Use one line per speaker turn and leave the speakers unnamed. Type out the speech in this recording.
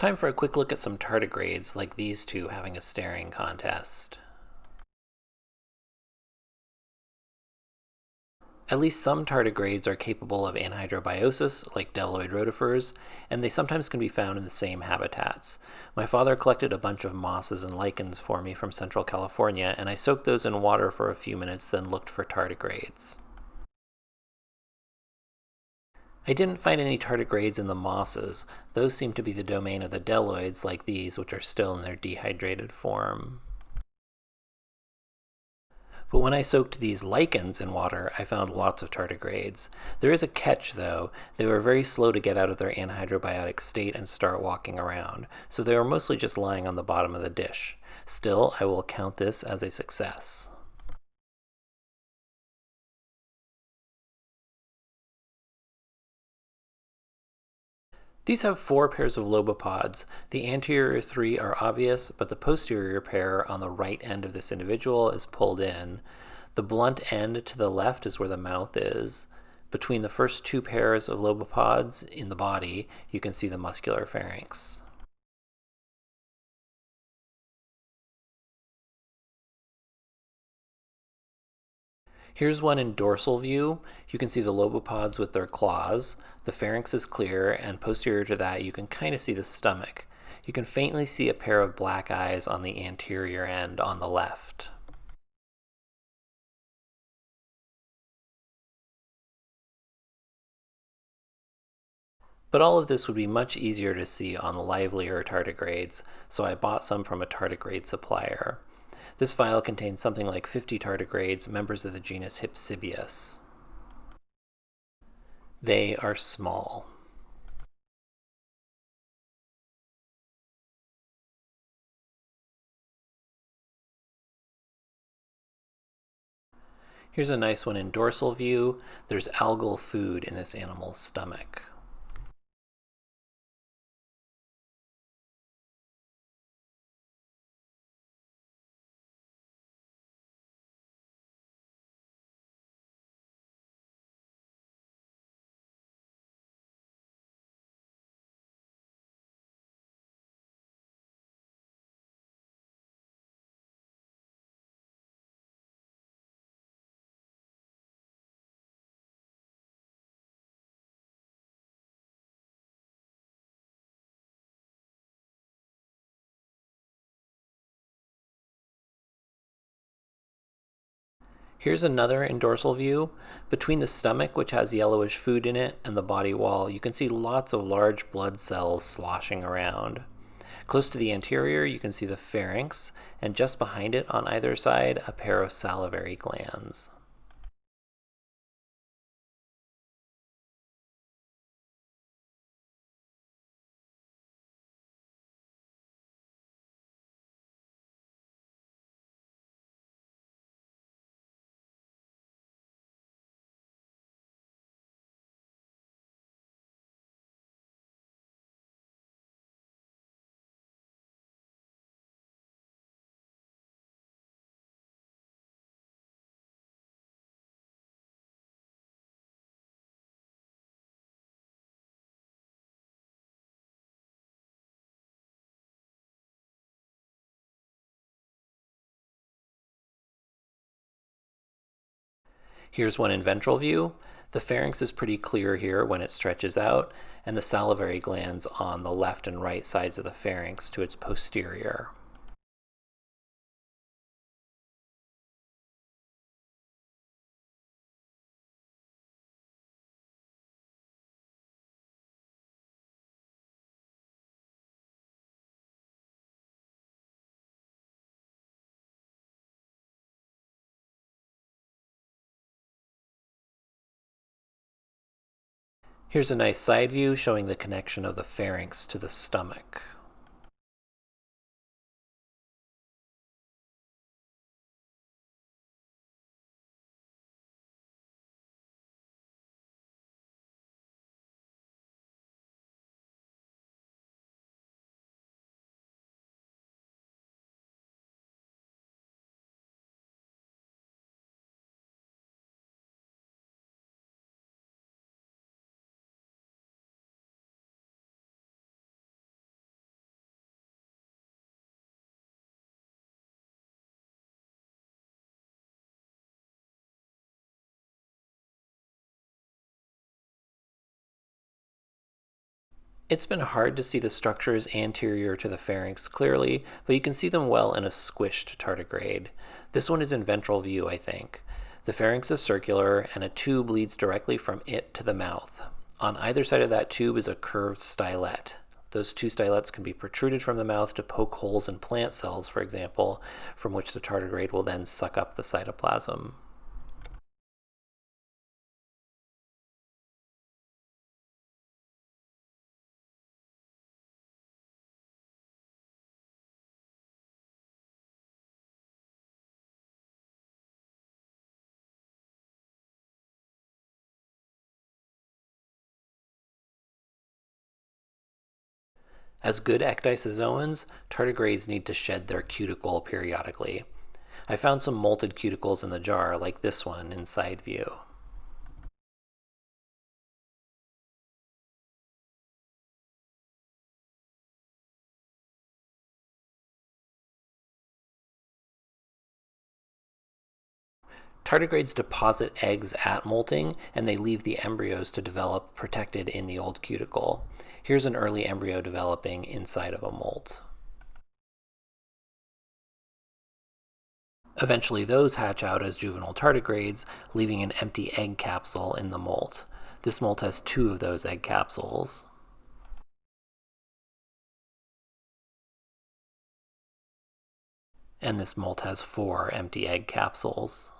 time for a quick look at some tardigrades, like these two having a staring contest. At least some tardigrades are capable of anhydrobiosis, like bdelloid rotifers, and they sometimes can be found in the same habitats. My father collected a bunch of mosses and lichens for me from Central California, and I soaked those in water for a few minutes, then looked for tardigrades. I didn't find any tardigrades in the mosses. Those seem to be the domain of the bdelloids like these, which are still in their dehydrated form. But when I soaked these lichens in water, I found lots of tardigrades. There is a catch though, they were very slow to get out of their anhydrobiotic state and start walking around, so they were mostly just lying on the bottom of the dish. Still, I will count this as a success. These have four pairs of lobopods. The anterior three are obvious, but the posterior pair on the right end of this individual is pulled in. The blunt end to the left is where the mouth is. Between the first two pairs of lobopods in the body, you can see the muscular pharynx. Here's one in dorsal view. You can see the lobopods with their claws. The pharynx is clear, and posterior to that you can kind of see the stomach. You can faintly see a pair of black eyes on the anterior end on the left. But all of this would be much easier to see on livelier tardigrades, so I bought some from a tardigrade supplier. This file contains something like 50 tardigrades, members of the genus Hypsibius. They are small. Here's a nice one in dorsal view. There's algal food in this animal's stomach. Here's another in dorsal view. Between the stomach, which has yellowish food in it, and the body wall, you can see lots of large blood cells sloshing around. Close to the anterior, you can see the pharynx, and just behind it on either side, a pair of salivary glands. Here's one in ventral view. The pharynx is pretty clear here when it stretches out, and the salivary glands on the left and right sides of the pharynx to its posterior. Here's a nice side view showing the connection of the pharynx to the stomach. It's been hard to see the structures anterior to the pharynx clearly, but you can see them well in a squished tardigrade. This one is in ventral view, I think. The pharynx is circular, and a tube leads directly from it to the mouth. On either side of that tube is a curved stylet. Those two stylets can be protruded from the mouth to poke holes in plant cells, for example, from which the tardigrade will then suck up the cytoplasm. As good ecdysozoans, tardigrades need to shed their cuticle periodically. I found some molted cuticles in the jar, like this one in side view. Tardigrades deposit eggs at molting, and they leave the embryos to develop protected in the old cuticle. Here's an early embryo developing inside of a molt. Eventually those hatch out as juvenile tardigrades, leaving an empty egg capsule in the molt. This molt has two of those egg capsules. And this molt has four empty egg capsules.